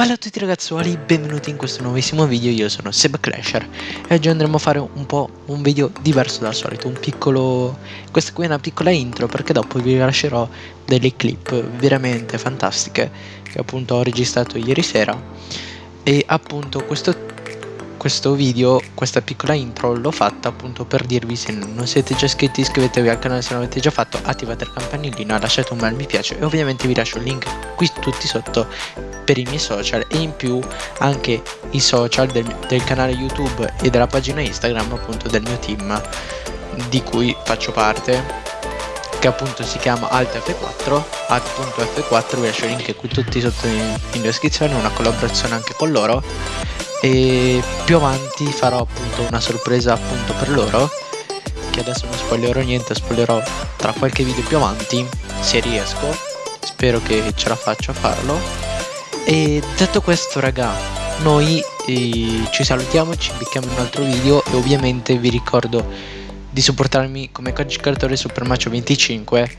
Bella a tutti ragazzuoli, benvenuti in questo nuovissimo video, io sono Seb Clasher e oggi andremo a fare un po' un video diverso dal solito, un piccolo... questa qui è una piccola intro perché dopo vi lascerò delle clip veramente fantastiche che appunto ho registrato ieri sera e appunto questo questo video, questa piccola intro l'ho fatta appunto per dirvi se non siete già iscritti iscrivetevi al canale se non l'avete già fatto, attivate il campanellino, lasciate un bel mi piace e ovviamente vi lascio il link qui tutti sotto per i miei social e in più anche i social del, del canale YouTube e della pagina Instagram appunto del mio team di cui faccio parte che appunto si chiama AltF4 alt.f4 vi lascio il link qui tutti sotto in, in descrizione una collaborazione anche con loro e più avanti farò appunto una sorpresa appunto per loro che adesso non spoilerò niente spoilerò tra qualche video più avanti se riesco. Spero che ce la faccio a farlo. E detto questo raga noi eh, ci salutiamo ci becchiamo in un altro video e ovviamente vi ricordo di supportarmi come codice creatore Supermacio 25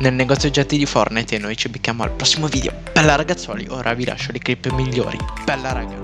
nel negozio oggetti di Fortnite e noi ci becchiamo al prossimo video. Bella ragazzuoli ora vi lascio le clip migliori. Bella raga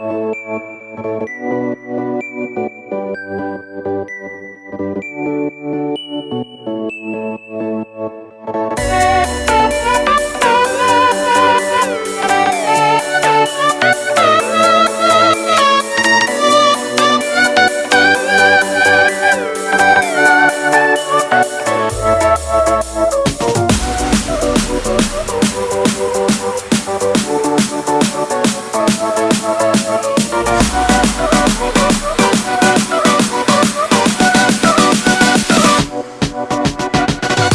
Música